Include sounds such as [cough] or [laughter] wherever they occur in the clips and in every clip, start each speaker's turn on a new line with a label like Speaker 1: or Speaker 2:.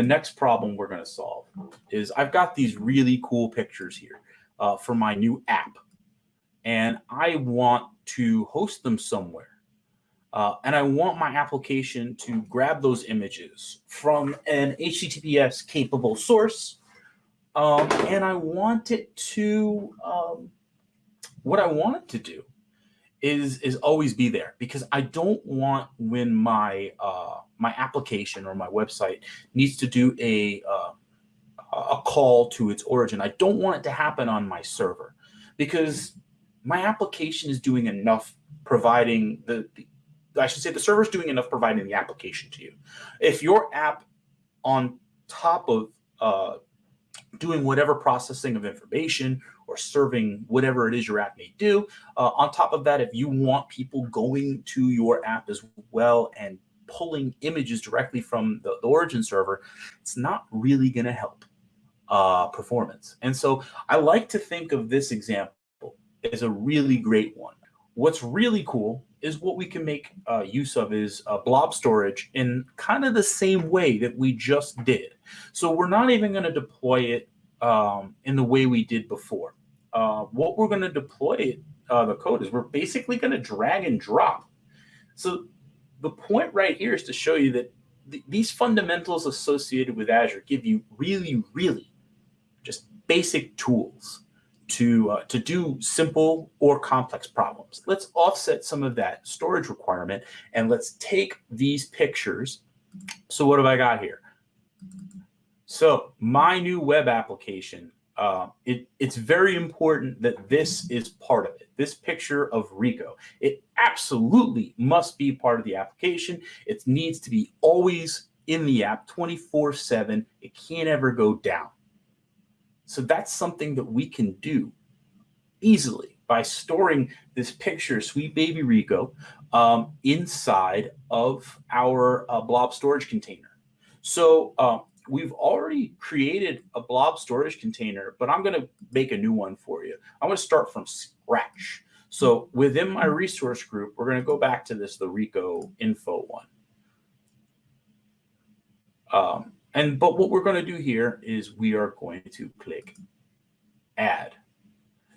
Speaker 1: the next problem we're going to solve is I've got these really cool pictures here uh, for my new app, and I want to host them somewhere. Uh, and I want my application to grab those images from an HTTPS capable source. Um, and I want it to, um, what I want it to do is, is always be there because I don't want when my, uh, my application or my website needs to do a, uh, a call to its origin. I don't want it to happen on my server because my application is doing enough providing the, the I should say the server is doing enough providing the application to you. If your app on top of uh, doing whatever processing of information or serving whatever it is your app may do, uh, on top of that, if you want people going to your app as well and pulling images directly from the, the origin server, it's not really going to help uh, performance. And so I like to think of this example as a really great one. What's really cool is what we can make uh, use of is uh, blob storage in kind of the same way that we just did. So we're not even going to deploy it um, in the way we did before. Uh, what we're going to deploy uh, the code is we're basically going to drag and drop. So the point right here is to show you that th these fundamentals associated with Azure give you really, really just basic tools to, uh, to do simple or complex problems. Let's offset some of that storage requirement and let's take these pictures. So what have I got here? So my new web application, uh, it, it's very important that this is part of it. This picture of Rico, it absolutely must be part of the application. It needs to be always in the app 24 seven. It can't ever go down. So that's something that we can do easily by storing this picture, Sweet Baby Rico, um, inside of our uh, blob storage container. So uh, we've already created a blob storage container, but I'm going to make a new one for you. I'm going to start from scratch. So within my resource group, we're going to go back to this, the Rico info one. Um, and but what we're going to do here is we are going to click add.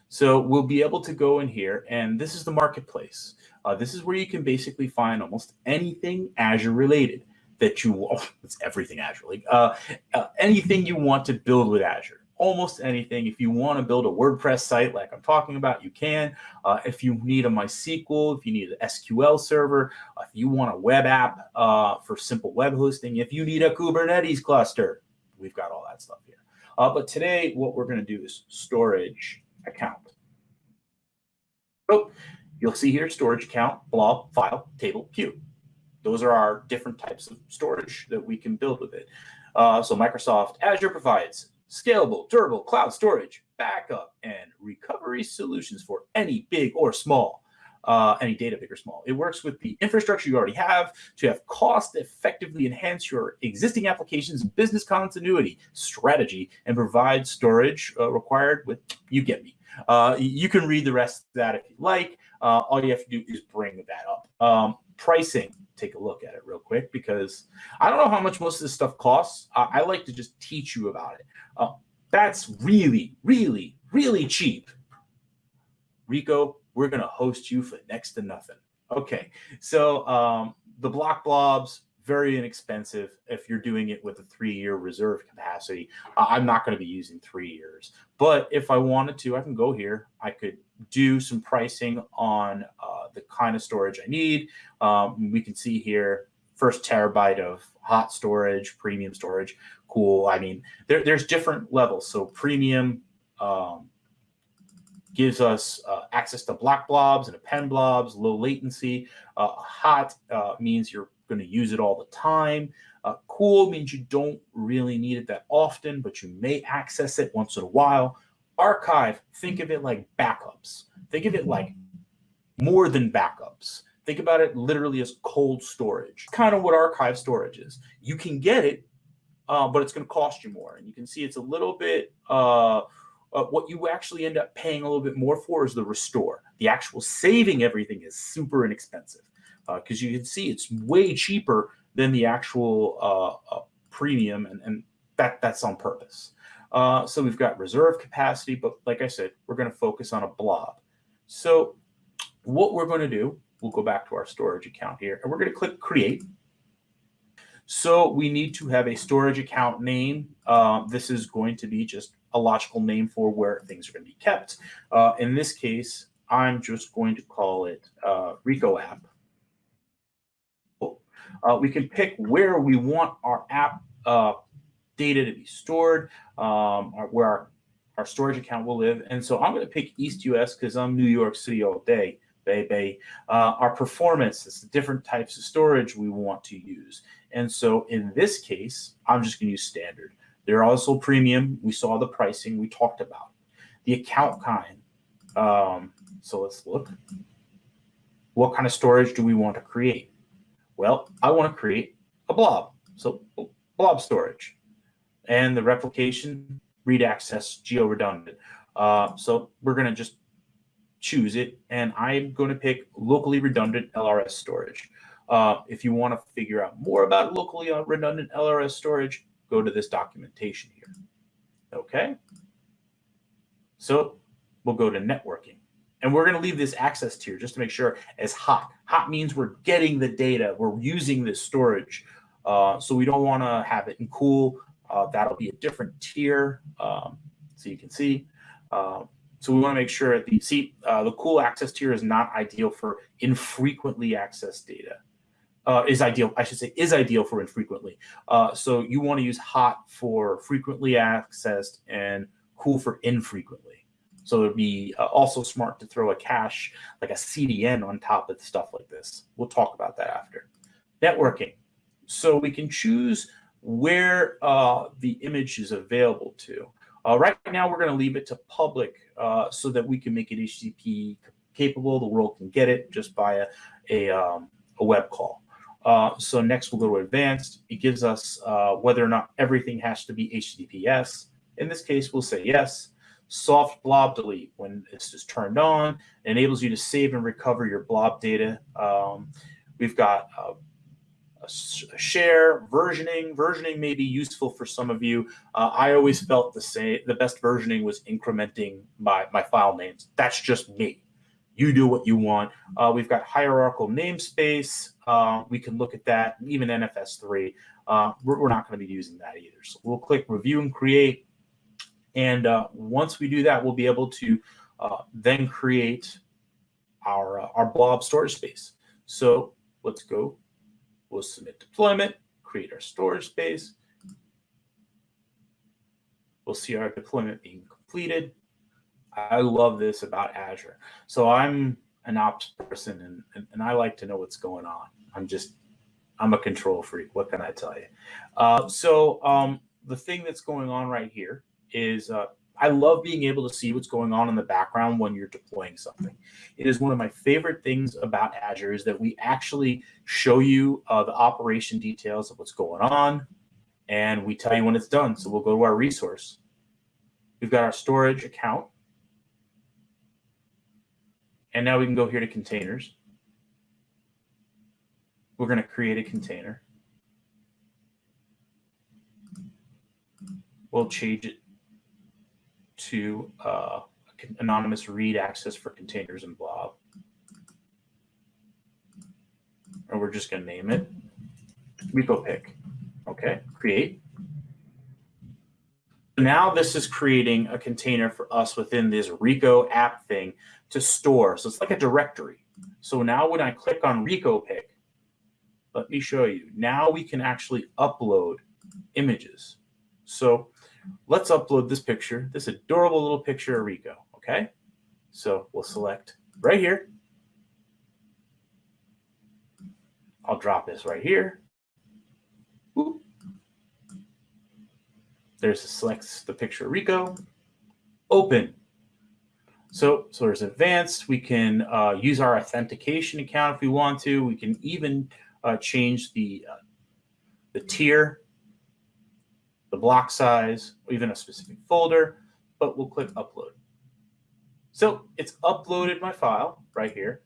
Speaker 1: So we'll be able to go in here and this is the marketplace. Uh, this is where you can basically find almost anything Azure related that you want. [laughs] It's everything Azure. Like uh, uh, anything you want to build with Azure almost anything. If you want to build a WordPress site like I'm talking about, you can. Uh, if you need a MySQL, if you need an SQL server, uh, if you want a web app uh, for simple web hosting, if you need a Kubernetes cluster, we've got all that stuff here. Uh, but today, what we're going to do is storage account. So you'll see here storage account, blob, file, table, queue. Those are our different types of storage that we can build with it. Uh, so Microsoft Azure provides scalable, durable cloud storage, backup, and recovery solutions for any big or small, uh, any data big or small. It works with the infrastructure you already have to have cost effectively enhance your existing applications business continuity strategy and provide storage uh, required with, you get me. Uh, you can read the rest of that if you like. Uh, all you have to do is bring that up. Um, pricing, take a look at it real quick because I don't know how much most of this stuff costs. I like to just teach you about it. Uh, that's really, really, really cheap. Rico, we're going to host you for next to nothing. Okay, so um, the block blobs, very inexpensive if you're doing it with a three-year reserve capacity. I'm not going to be using three years, but if I wanted to, I can go here. I could do some pricing on uh, the kind of storage I need. Um, we can see here first terabyte of hot storage, premium storage. Cool. I mean, there, there's different levels. So premium um, gives us uh, access to block blobs and append blobs, low latency. Uh, hot uh, means you're going to use it all the time. Uh, cool means you don't really need it that often, but you may access it once in a while. Archive, think of it like backups. Think of it like more than backups. Think about it literally as cold storage. Kind of what archive storage is. You can get it, uh, but it's going to cost you more. And you can see it's a little bit, uh, uh, what you actually end up paying a little bit more for is the restore. The actual saving everything is super inexpensive because uh, you can see it's way cheaper than the actual uh, uh, premium, and, and that that's on purpose. Uh, so we've got reserve capacity, but like I said, we're going to focus on a blob. So what we're going to do, we'll go back to our storage account here, and we're going to click create. So we need to have a storage account name. Uh, this is going to be just a logical name for where things are going to be kept. Uh, in this case, I'm just going to call it Rico app. Uh, we can pick where we want our app uh, data to be stored, um, where our, our storage account will live. And so I'm going to pick East US because I'm New York City all day, baby. Uh, our performance, it's the different types of storage we want to use. And so in this case, I'm just going to use standard. They're also premium. We saw the pricing we talked about. The account kind. Um, so let's look. What kind of storage do we want to create? Well, I want to create a blob. So blob storage and the replication read access geo redundant. Uh, so we're going to just choose it and I'm going to pick locally redundant LRS storage. Uh, if you want to figure out more about locally redundant LRS storage, go to this documentation here. Okay. So we'll go to networking and we're going to leave this access tier just to make sure as hot. Hot means we're getting the data. We're using this storage. Uh, so we don't want to have it in cool. Uh, that'll be a different tier. Um, so you can see. Uh, so we want to make sure the see uh, the cool access tier is not ideal for infrequently accessed data. Uh, is ideal, I should say, is ideal for infrequently. Uh, so you want to use hot for frequently accessed and cool for infrequently. So it'd be uh, also smart to throw a cache like a CDN on top of stuff like this. We'll talk about that after. Networking. So we can choose where uh, the image is available to. Uh, right now, we're going to leave it to public uh, so that we can make it HTTP capable. The world can get it just via a, um, a web call. Uh, so next we'll go to advanced. It gives us uh, whether or not everything has to be HTTPS. In this case, we'll say yes. Soft blob delete, when this is turned on, enables you to save and recover your blob data. Um, we've got uh, a share, versioning. Versioning may be useful for some of you. Uh, I always felt the same. The best versioning was incrementing my, my file names. That's just me. You do what you want. Uh, we've got hierarchical namespace. Uh, we can look at that, even NFS3. Uh, we're, we're, not going to be using that either. So we'll click review and create. And uh, once we do that, we'll be able to uh, then create our, our blob storage space. So let's go We'll submit deployment, create our storage space. We'll see our deployment being completed. I love this about Azure. So I'm an ops person and, and, and, I like to know what's going on. I'm just, I'm a control freak. What can I tell you? Uh, so um, the thing that's going on right here is uh, I love being able to see what's going on in the background when you're deploying something. It is one of my favorite things about Azure is that we actually show you uh, the operation details of what's going on, and we tell you when it's done. So we'll go to our resource. We've got our storage account. And now we can go here to containers. We're going to create a container. We'll change it to uh, anonymous read access for containers and blob. And we're just going to name it repo pick. Okay, create. Now this is creating a container for us within this Rico app thing to store. So it's like a directory. So now when I click on Rico pick, let me show you. Now we can actually upload images. So let's upload this picture, this adorable little picture of Rico, okay? So we'll select right here. I'll drop this right here. Ooh. There's a select the picture of Rico. Open. So, so there's advanced. We can uh, use our authentication account if we want to. We can even uh, change the uh, the tier the block size, or even a specific folder, but we'll click upload. So it's uploaded my file right here.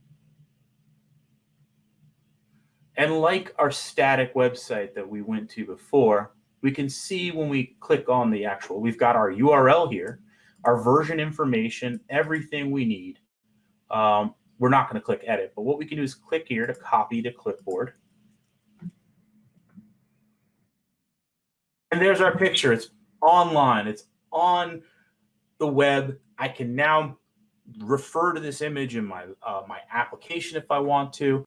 Speaker 1: And like our static website that we went to before, we can see when we click on the actual, we've got our URL here, our version information, everything we need. Um, we're not going to click edit, but what we can do is click here to copy to clipboard. And there's our picture. It's online. It's on the web. I can now refer to this image in my uh, my application if I want to.